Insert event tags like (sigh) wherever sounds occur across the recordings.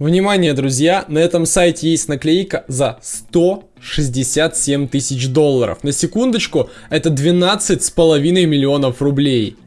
Внимание, друзья, на этом сайте есть наклейка за 167 тысяч долларов. На секундочку, это 12 с половиной миллионов рублей.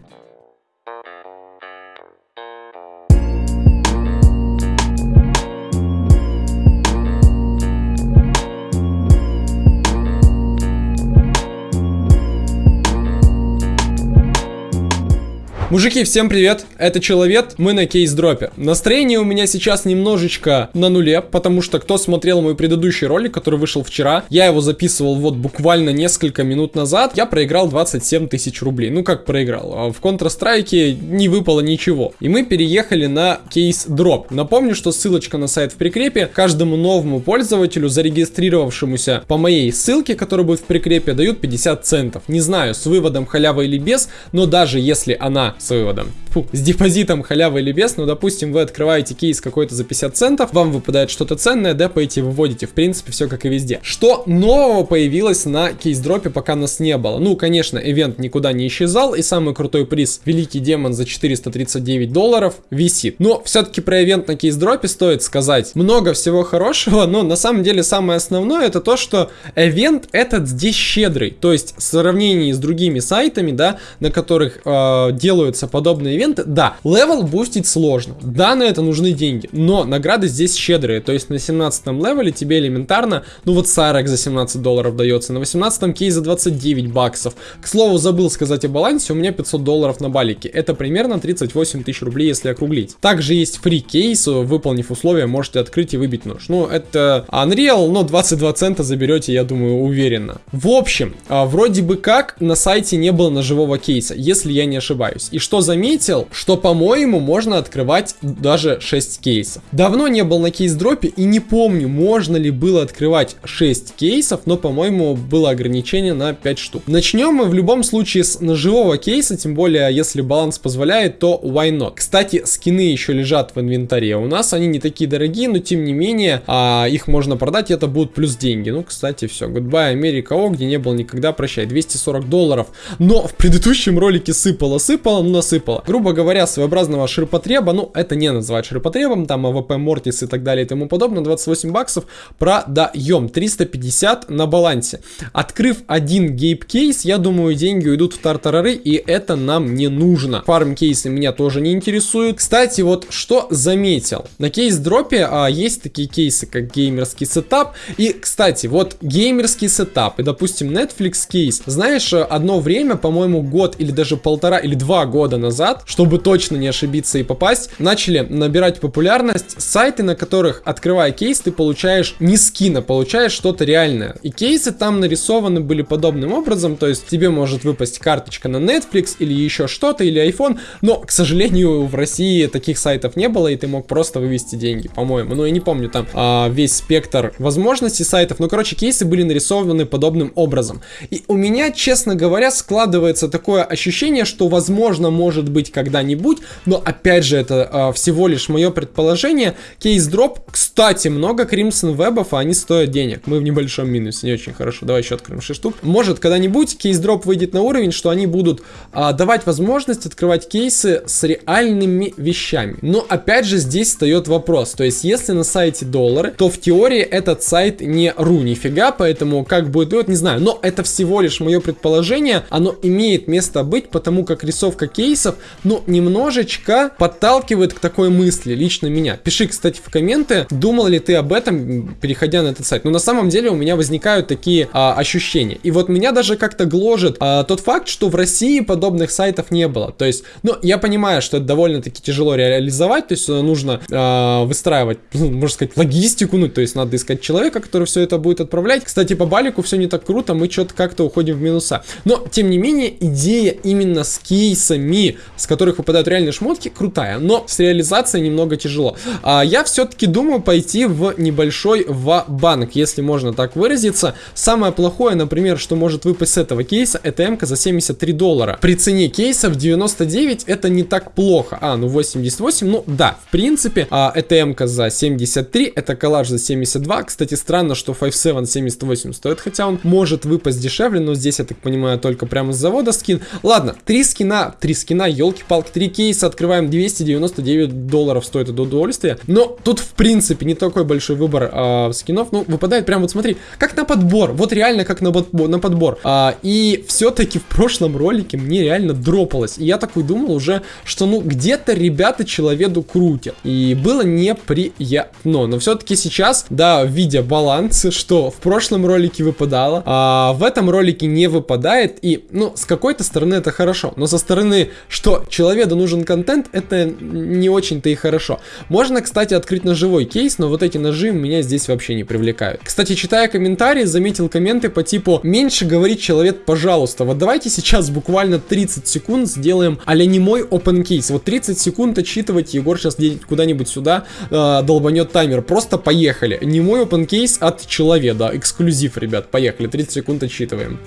Мужики, всем привет, это Человек, мы на кейс-дропе. Настроение у меня сейчас немножечко на нуле, потому что кто смотрел мой предыдущий ролик, который вышел вчера, я его записывал вот буквально несколько минут назад, я проиграл 27 тысяч рублей. Ну как проиграл? А в Counter-Strike не выпало ничего. И мы переехали на кейс-дроп. Напомню, что ссылочка на сайт в прикрепе. Каждому новому пользователю, зарегистрировавшемуся по моей ссылке, которая будет в прикрепе, дают 50 центов. Не знаю, с выводом халява или без, но даже если она с выводом. Фу, с депозитом халява или без, ну, допустим, вы открываете кейс какой-то за 50 центов, вам выпадает что-то ценное, депаете, выводите. В принципе, все как и везде. Что нового появилось на кейс-дропе, пока нас не было? Ну, конечно, event никуда не исчезал, и самый крутой приз, Великий Демон за 439 долларов, висит. Но все-таки про event на кейс-дропе стоит сказать много всего хорошего, но на самом деле самое основное это то, что event этот здесь щедрый. То есть, в сравнении с другими сайтами, да, на которых э, делают делаются подобные ивенты, да, level бустить сложно, да, на это нужны деньги, но награды здесь щедрые, то есть на 17 левеле тебе элементарно, ну вот Сарек за 17 долларов дается, на 18 кейс за 29 баксов. К слову, забыл сказать о балансе, у меня 500 долларов на балике, это примерно 38 тысяч рублей, если округлить. Также есть фри кейс, выполнив условия, можете открыть и выбить нож. Ну, это Unreal, но 22 цента заберете, я думаю, уверенно. В общем, а, вроде бы как на сайте не было ножевого кейса, если я не ошибаюсь. И что заметил, что, по-моему, можно открывать даже 6 кейсов. Давно не был на кейс-дропе и не помню, можно ли было открывать 6 кейсов, но, по-моему, было ограничение на 5 штук. Начнем мы в любом случае с ножевого кейса, тем более, если баланс позволяет, то why not. Кстати, скины еще лежат в инвентаре у нас, они не такие дорогие, но тем не менее, а, их можно продать, и это будут плюс деньги. Ну, кстати, все, goodbye, Америка, о, где не был никогда, прощай, 240 долларов. Но в предыдущем ролике сыпало-сыпало, насыпало. Грубо говоря, своеобразного ширпотреба, ну, это не называть ширпотребом, там AWP Mortis и так далее и тому подобное, 28 баксов продаем, 350 на балансе. Открыв один гейп кейс, я думаю, деньги уйдут в тартарары, и это нам не нужно. Farm кейсы меня тоже не интересуют. Кстати, вот что заметил. На кейс-дропе а, есть такие кейсы, как геймерский setup, и, кстати, вот геймерский setup и, допустим, Netflix кейс, знаешь, одно время, по-моему, год или даже полтора или два года назад, чтобы точно не ошибиться и попасть, начали набирать популярность сайты, на которых, открывая кейс, ты получаешь не скина, получаешь что-то реальное. И кейсы там нарисованы были подобным образом, то есть тебе может выпасть карточка на Netflix или еще что-то, или iPhone, но, к сожалению, в России таких сайтов не было, и ты мог просто вывести деньги, по-моему. Ну, я не помню там а, весь спектр возможностей сайтов, но, короче, кейсы были нарисованы подобным образом. И у меня, честно говоря, складывается такое ощущение, что, возможно, может быть когда-нибудь, но опять же это э, всего лишь мое предположение. Кейс-дроп, кстати, много Crimson вебов, а они стоят денег. Мы в небольшом минусе, не очень хорошо. Давай еще откроем 6 штук. Может когда-нибудь кейс-дроп выйдет на уровень, что они будут э, давать возможность открывать кейсы с реальными вещами. Но опять же здесь встает вопрос. То есть если на сайте доллары, то в теории этот сайт не ру нифига, поэтому как будет, вот не знаю. Но это всего лишь мое предположение. Оно имеет место быть, потому как рисовка кейсов, ну, немножечко подталкивает к такой мысли, лично меня. Пиши, кстати, в комменты, думал ли ты об этом, переходя на этот сайт. Но на самом деле у меня возникают такие а, ощущения. И вот меня даже как-то гложет а, тот факт, что в России подобных сайтов не было. То есть, ну, я понимаю, что это довольно-таки тяжело реализовать, то есть э, нужно а, выстраивать, (laughs) ну, можно сказать, логистику, ну, то есть надо искать человека, который все это будет отправлять. Кстати, по балику все не так круто, мы что-то как-то уходим в минуса. Но, тем не менее, идея именно с кейсами с которых выпадают реальные шмотки, крутая, но с реализацией немного тяжело. А, я все-таки думаю пойти в небольшой ва-банк, если можно так выразиться. Самое плохое, например, что может выпасть с этого кейса, это м за 73 доллара. При цене кейса в 99 это не так плохо. А, ну 88, ну да, в принципе, а, это м за 73, это коллаж за 72. Кстати, странно, что 57 78 стоит, хотя он может выпасть дешевле, но здесь, я так понимаю, только прямо с завода скин. Ладно, три скина, три скина, елки елки-палки, три кейса открываем, 299 долларов стоит это удовольствие. Но тут, в принципе, не такой большой выбор а, скинов. Ну, выпадает прям вот смотри, как на подбор. Вот реально как на, на подбор. А, и все-таки в прошлом ролике мне реально дропалось. И я такой думал уже, что ну где-то ребята человеку крутят. И было неприятно. Но все-таки сейчас, да, видя баланс, что в прошлом ролике выпадало, а в этом ролике не выпадает. И, ну, с какой-то стороны это хорошо. Но со стороны, что человеку нужен контент, это не очень-то и хорошо. Можно, кстати, открыть ножевой кейс, но вот эти ножи меня здесь вообще не привлекают. Кстати, читая комментарии, заметил комменты по типу «Меньше говорить человек, пожалуйста». Вот давайте сейчас буквально 30 секунд сделаем а не мой open case. Вот 30 секунд отчитывать, Егор сейчас куда-нибудь сюда э, долбанет таймер. Просто поехали. Не мой open case от человека, эксклюзив, ребят. Поехали, 30 секунд отчитываем.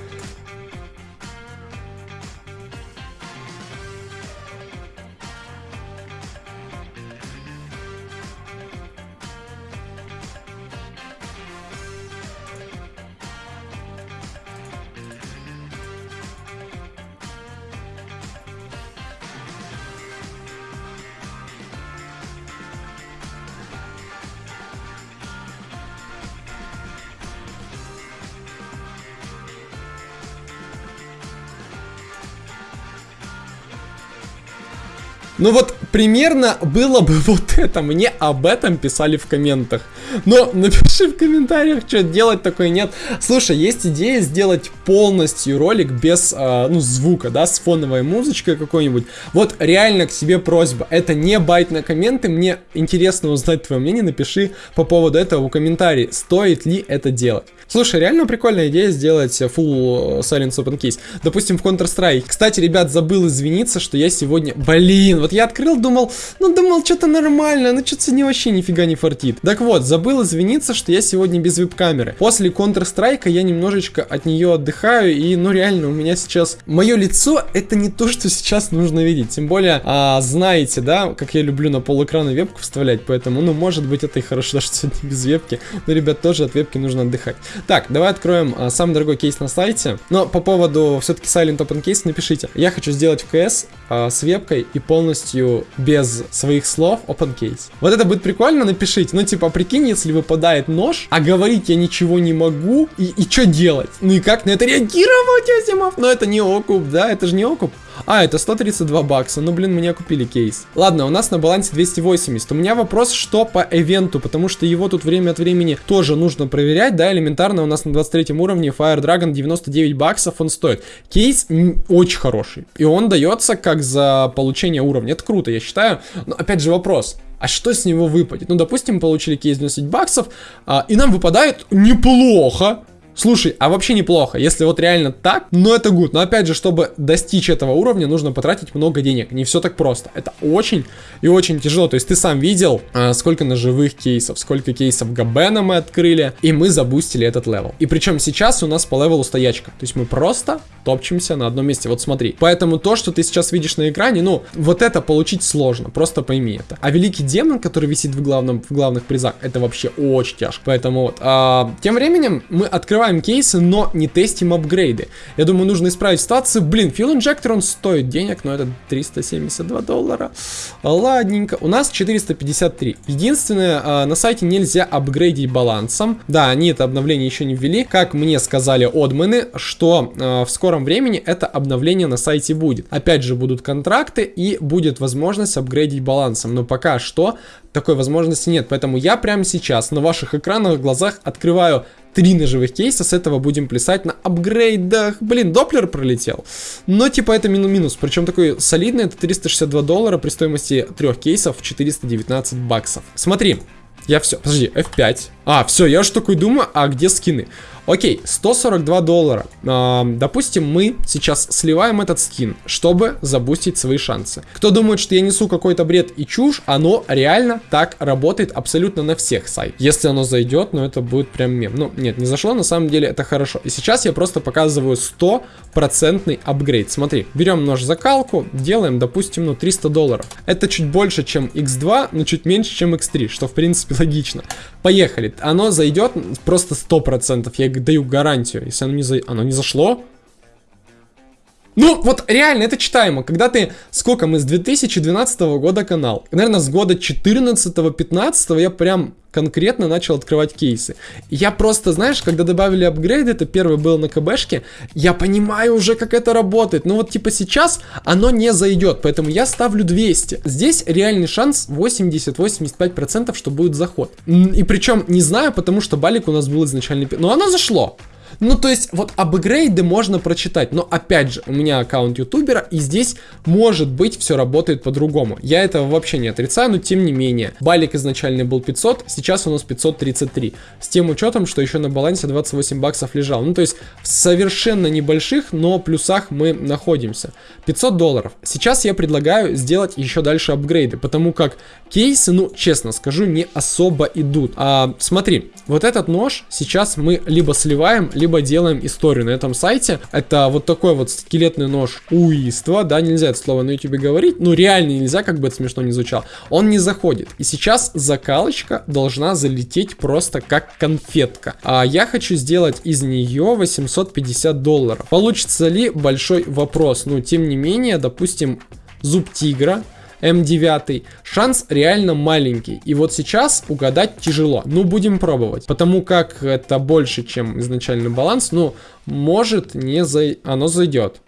Ну вот примерно было бы (laughs) вот это. Мне об этом писали в комментах. Но напиши в комментариях, что делать такое нет. Слушай, есть идея сделать полностью ролик без, э, ну, звука, да, с фоновой музычкой какой-нибудь. Вот реально к себе просьба. Это не байт на комменты. Мне интересно узнать твое мнение. Напиши по поводу этого в комментарии. Стоит ли это делать? Слушай, реально прикольная идея сделать full silence open case. Допустим, в Counter-Strike. Кстати, ребят, забыл извиниться, что я сегодня... Блин, вот я открыл, думал, ну думал, что-то нормально, ну что-то сегодня вообще нифига не фартит. Так вот, забыл извиниться, что я сегодня без веб-камеры. После Counter-Strike я немножечко от нее отдыхаю, и ну реально у меня сейчас... Мое лицо это не то, что сейчас нужно видеть. Тем более, а, знаете, да, как я люблю на полэкрана вебку вставлять, поэтому, ну, может быть, это и хорошо, (laughs) что сегодня без вебки. Но, ребят, тоже от вебки нужно отдыхать. Так, давай откроем а, самый дорогой кейс на сайте. Но по поводу все-таки Silent Open Case напишите. Я хочу сделать в КС а, с вебкой и полностью без своих слов Open Case. Вот это будет прикольно, напишите. Ну, типа, прикинь, если выпадает нож, а говорить я ничего не могу, и, и что делать? Ну и как на это реагировать, Азимов? Но это не окуп, да? Это же не окуп. А, это 132 бакса. Ну, блин, меня купили кейс. Ладно, у нас на балансе 280. У меня вопрос, что по ивенту, потому что его тут время от времени тоже нужно проверять, да, элементарно у нас на 23 уровне Fire Dragon 99 баксов он стоит. Кейс очень хороший. И он дается как за получение уровня. Это круто, я считаю. Но опять же вопрос. А что с него выпадет? Ну, допустим, получили кейс 90 баксов, а, и нам выпадает неплохо. Слушай, а вообще неплохо, если вот реально так, но это good. Но опять же, чтобы достичь этого уровня, нужно потратить много денег. Не все так просто. Это очень и очень тяжело. То есть ты сам видел, а, сколько ножевых кейсов, сколько кейсов Габена мы открыли, и мы забустили этот level. И причем сейчас у нас по левелу стоячка. То есть мы просто топчемся на одном месте. Вот смотри. Поэтому то, что ты сейчас видишь на экране, ну, вот это получить сложно. Просто пойми это. А великий демон, который висит в, главном, в главных призах, это вообще очень тяжко. Поэтому вот. А, тем временем мы открываем открываем кейсы, но не тестим апгрейды. Я думаю, нужно исправить ситуацию. Блин, Fuel Injector, он стоит денег, но это 372 доллара. Ладненько. У нас 453. Единственное, а, на сайте нельзя апгрейдить балансом. Да, они это обновление еще не ввели. Как мне сказали одмены, что а, в скором времени это обновление на сайте будет. Опять же, будут контракты и будет возможность апгрейдить балансом. Но пока что такой возможности нет. Поэтому я прямо сейчас на ваших экранах, глазах открываю три ножевых кейса, с этого будем плясать на апгрейдах. Блин, Доплер пролетел. Но типа это минус. Причем такой солидный, это 362 доллара при стоимости трех кейсов 419 баксов. Смотри, я все, подожди, F5. А, все, я уж такой думаю, а где скины? Окей, 142 доллара. А, допустим, мы сейчас сливаем этот скин, чтобы забустить свои шансы. Кто думает, что я несу какой-то бред и чушь, оно реально так работает абсолютно на всех сайтах. Если оно зайдет, ну это будет прям мем. Ну, нет, не зашло, на самом деле это хорошо. И сейчас я просто показываю 100% апгрейд. Смотри, берем нож закалку, делаем, допустим, ну 300 долларов. Это чуть больше, чем x2, но чуть меньше, чем x3, что в принципе логично. Поехали. Оно зайдет просто 100%. Я даю гарантию. Если оно не, за... оно не зашло, Ну, вот реально, это читаемо. Когда ты, сколько мы, с 2012 года канал. Наверное, с года 14-15 я прям конкретно начал открывать кейсы. Я просто, знаешь, когда добавили апгрейд, это первый был на КБшке, я понимаю уже, как это работает. Но вот типа сейчас оно не зайдет, поэтому я ставлю 200. Здесь реальный шанс 80-85%, что будет заход. И причем не знаю, потому что балик у нас был изначально... Но оно зашло. Ну, то есть, вот апгрейды можно прочитать, но опять же, у меня аккаунт ютубера, и здесь, может быть, все работает по-другому. Я этого вообще не отрицаю, но тем не менее. Балик изначально был 500, сейчас у нас 533. С тем учетом, что еще на балансе 28 баксов лежал. Ну, то есть, в совершенно небольших, но плюсах мы находимся. 500 долларов. Сейчас я предлагаю сделать еще дальше апгрейды, потому как кейсы, ну, честно скажу, не особо идут. А, смотри, вот этот нож сейчас мы либо сливаем, либо делаем историю на этом сайте. Это вот такой вот скелетный нож уиства, да, нельзя это слово на YouTube говорить, ну реально нельзя, как бы это смешно не звучало. Он не заходит. И сейчас закалочка должна залететь просто как конфетка. А я хочу сделать из нее 850 долларов. Получится ли большой вопрос? Ну, тем не менее, допустим, зуб тигра М9, шанс реально маленький. И вот сейчас угадать тяжело. Ну, будем пробовать. Потому как это больше, чем изначальный баланс, ну, может не зай... Оно зайдет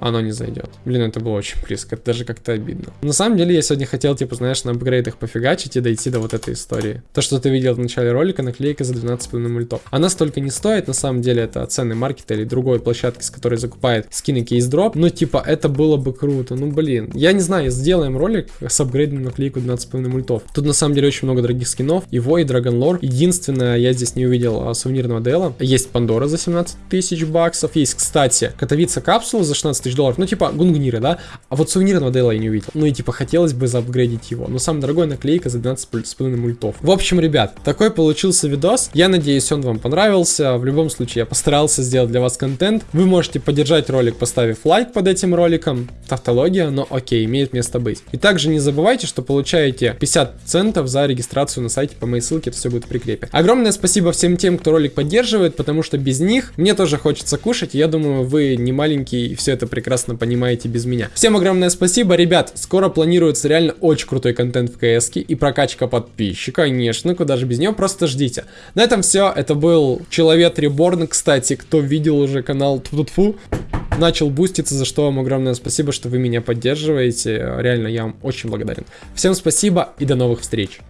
оно не зайдет. Блин, это было очень близко, это даже как-то обидно. На самом деле, я сегодня хотел, типа, знаешь, на апгрейдах пофигачить и дойти до вот этой истории. То, что ты видел в начале ролика, наклейка за 12,5 мультов. Она столько не стоит, на самом деле, это ценный маркет или другой площадки, с которой закупает скины кейс-дроп. Ну, типа, это было бы круто. Ну, блин. Я не знаю, сделаем ролик с апгрейдом наклейку 12,5 мультов. Тут, на самом деле, очень много дорогих скинов. Его и Dragon Lore. Единственное, я здесь не увидел а, сувенирного дела. Есть Пандора за 17 тысяч баксов. Есть, кстати, Катовица капсула за 16 тысяч долларов. Ну, типа, гунгниры, да? А вот сувенирного Дейла я не увидел. Ну и, типа, хотелось бы заапгрейдить его. Но самая дорогая наклейка за 12,5 мультов. В общем, ребят, такой получился видос. Я надеюсь, он вам понравился. В любом случае, я постарался сделать для вас контент. Вы можете поддержать ролик, поставив лайк под этим роликом. Тавтология, но окей, имеет место быть. И также не забывайте, что получаете 50 центов за регистрацию на сайте по моей ссылке, это все будет в прикрепе. Огромное спасибо всем тем, кто ролик поддерживает, потому что без них мне тоже хочется кушать. И я думаю, вы не маленький и все это прекрасно понимаете без меня. Всем огромное спасибо, ребят. Скоро планируется реально очень крутой контент в КС и прокачка подписчика, конечно, куда же без нее, просто ждите. На этом все. Это был Человек Реборн, кстати, кто видел уже канал Тфу начал буститься, за что вам огромное спасибо, что вы меня поддерживаете. Реально, я вам очень благодарен. Всем спасибо и до новых встреч.